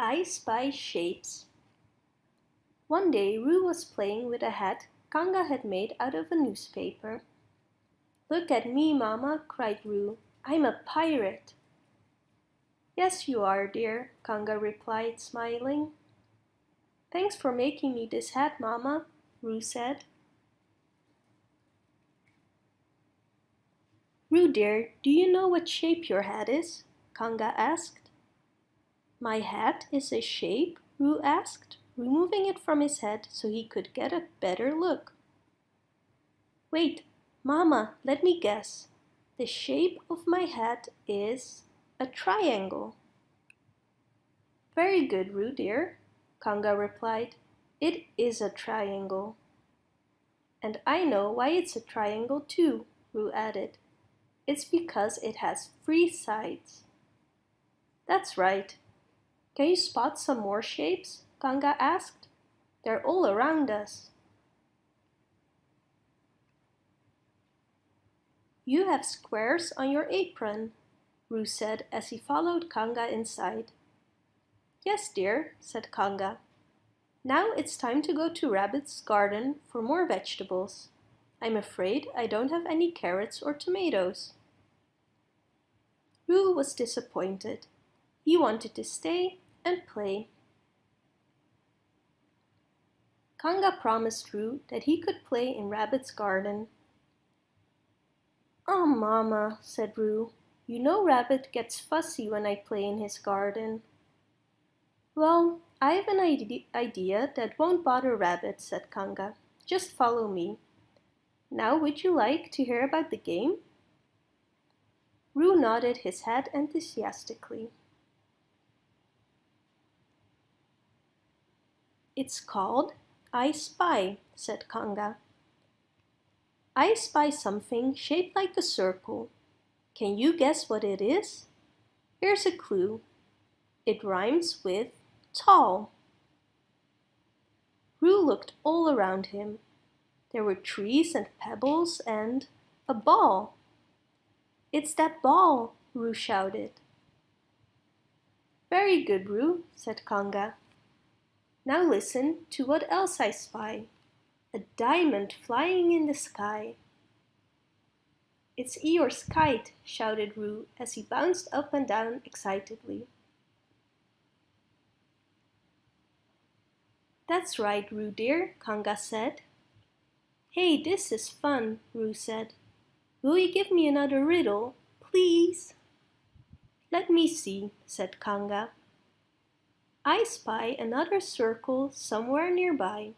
I Spy Shapes One day Roo was playing with a hat Kanga had made out of a newspaper. Look at me, Mama, cried Roo. I'm a pirate. Yes, you are, dear, Kanga replied, smiling. Thanks for making me this hat, Mama, Roo said. Roo dear, do you know what shape your hat is? Kanga asked. My hat is a shape? Roo asked, removing it from his head so he could get a better look. Wait, Mama, let me guess. The shape of my hat is a triangle. Very good, Roo dear, Kanga replied. It is a triangle. And I know why it's a triangle too, Roo added. It's because it has three sides. That's right, can you spot some more shapes? Kanga asked. They're all around us. You have squares on your apron, Roo said as he followed Kanga inside. Yes, dear, said Kanga. Now it's time to go to Rabbit's garden for more vegetables. I'm afraid I don't have any carrots or tomatoes. Roo was disappointed. He wanted to stay and play. Kanga promised Roo that he could play in Rabbit's garden. Oh, Mama, said Roo, you know Rabbit gets fussy when I play in his garden. Well, I have an idea that won't bother Rabbit, said Kanga. Just follow me. Now would you like to hear about the game? Roo nodded his head enthusiastically. It's called I Spy, said Kanga. I spy something shaped like a circle. Can you guess what it is? Here's a clue. It rhymes with tall. Roo looked all around him. There were trees and pebbles and a ball. It's that ball, Roo shouted. Very good, Roo, said Kanga. Now listen to what else I spy. A diamond flying in the sky. It's Eeyore's kite, shouted Roo as he bounced up and down excitedly. That's right, Roo dear, Kanga said. Hey, this is fun, Roo said. Will you give me another riddle, please? Let me see, said Kanga. I spy another circle somewhere nearby.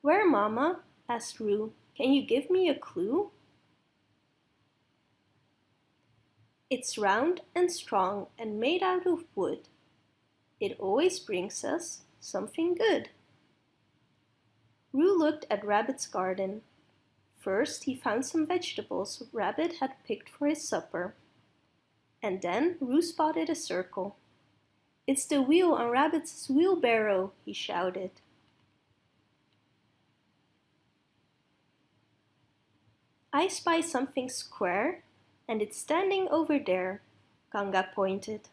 Where, Mama? asked Roo. Can you give me a clue? It's round and strong and made out of wood. It always brings us something good. Roo looked at Rabbit's garden. First, he found some vegetables Rabbit had picked for his supper. And then Roo spotted a circle. It's the wheel on Rabbit's wheelbarrow, he shouted. I spy something square, and it's standing over there, Kanga pointed.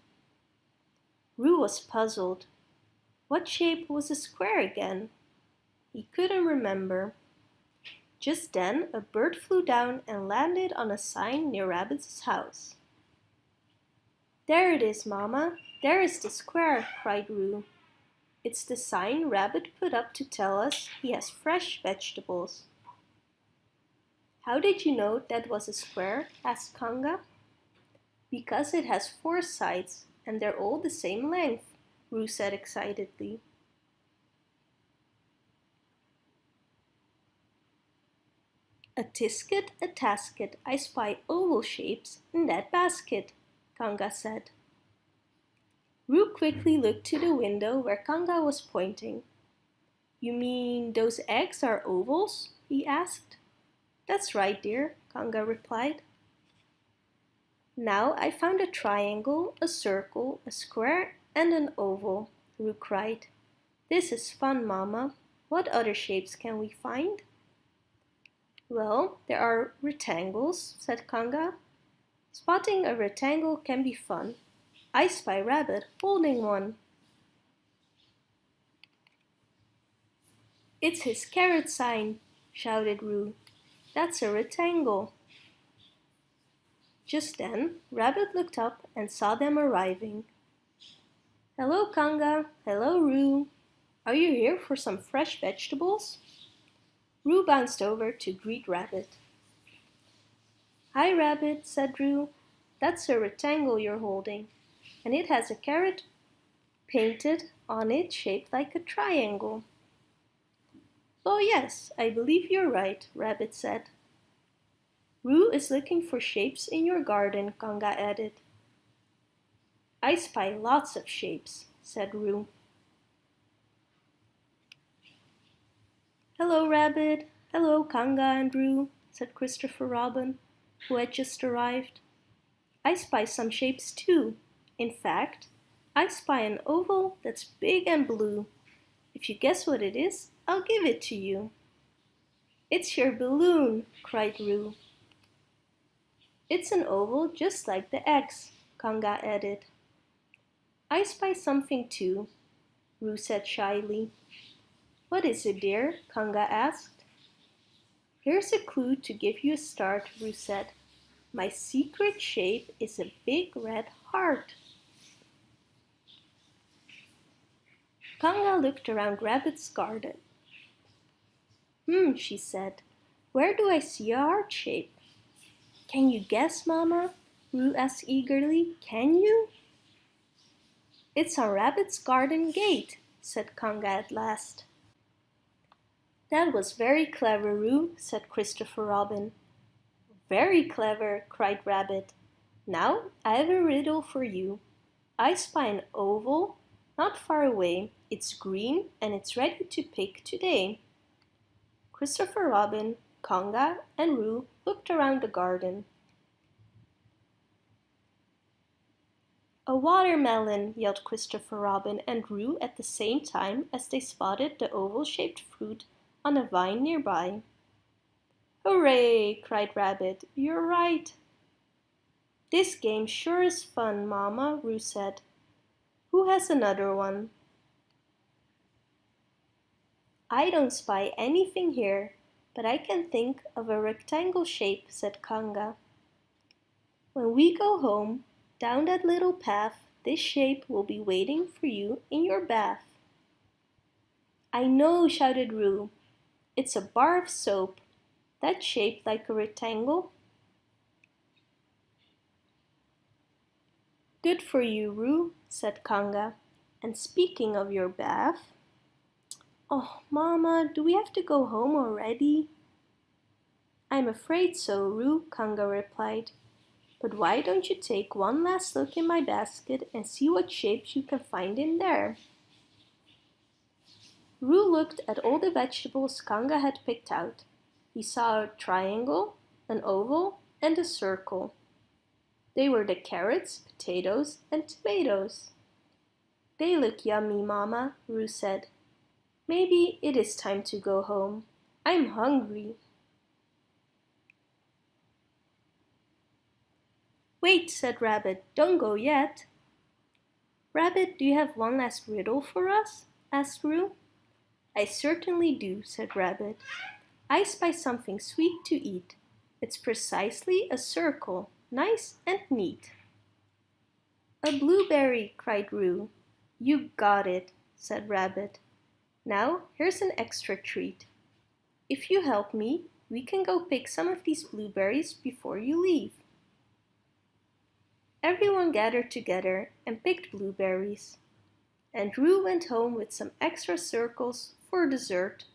Roo was puzzled. What shape was a square again? He couldn't remember. Just then, a bird flew down and landed on a sign near Rabbit's house. There it is, Mama, there is the square, cried Roo. It's the sign Rabbit put up to tell us he has fresh vegetables. How did you know that was a square? asked Kanga. Because it has four sides and they're all the same length, Roo said excitedly. A tisket, a tasket, I spy oval shapes in that basket, Kanga said. Roo quickly looked to the window where Kanga was pointing. You mean those eggs are ovals? he asked. That's right, dear, Kanga replied. Now I found a triangle, a circle, a square, and an oval, Roo cried. This is fun, Mama. What other shapes can we find? Well, there are rectangles, said Kanga. Spotting a rectangle can be fun. I spy Rabbit holding one. It's his carrot sign, shouted Roo. That's a rectangle. Just then, Rabbit looked up and saw them arriving. Hello, Kanga. Hello, Roo. Are you here for some fresh vegetables? Roo bounced over to greet Rabbit. Hi, Rabbit, said Roo. That's a rectangle you're holding, and it has a carrot painted on it shaped like a triangle. Oh yes, I believe you're right, Rabbit said. Roo is looking for shapes in your garden, Kanga added. I spy lots of shapes, said Roo. Hello, Rabbit. Hello, Kanga and Roo, said Christopher Robin, who had just arrived. I spy some shapes too. In fact, I spy an oval that's big and blue. If you guess what it is, I'll give it to you. It's your balloon, cried Roo. It's an oval just like the X, Kanga added. I spy something too, Roo said shyly. What is it, dear? Kanga asked. Here's a clue to give you a start, Roo said. My secret shape is a big red heart. Kanga looked around Rabbit's garden. Hmm, she said. Where do I see a heart shape? Can you guess, Mama? Roo asked eagerly. Can you? It's on Rabbit's garden gate, said Kanga at last. That was very clever, Roo, said Christopher Robin. Very clever, cried Rabbit. Now I have a riddle for you. I spy an oval not far away. It's green and it's ready to pick today. Christopher Robin, Kanga, and Roo looked around the garden. A watermelon, yelled Christopher Robin and Roo at the same time as they spotted the oval-shaped fruit on a vine nearby. Hooray! cried Rabbit. You're right. This game sure is fun, Mama, Roo said. Who has another one? I don't spy anything here, but I can think of a rectangle shape, said Kanga. When we go home, down that little path, this shape will be waiting for you in your bath. I know, shouted Roo. It's a bar of soap. That's shaped like a rectangle. Good for you, Roo, said Kanga. And speaking of your bath... Oh, Mama, do we have to go home already? I'm afraid so, Roo, Kanga replied. But why don't you take one last look in my basket and see what shapes you can find in there? Roo looked at all the vegetables Kanga had picked out. He saw a triangle, an oval, and a circle. They were the carrots, potatoes, and tomatoes. They look yummy, Mama, Roo said. Maybe it is time to go home. I'm hungry. Wait, said Rabbit, don't go yet. Rabbit, do you have one last riddle for us? asked Roo. I certainly do, said Rabbit. I spy something sweet to eat. It's precisely a circle, nice and neat. A blueberry, cried Roo. You got it, said Rabbit. Now here's an extra treat. If you help me, we can go pick some of these blueberries before you leave. Everyone gathered together and picked blueberries. And Roo went home with some extra circles for dessert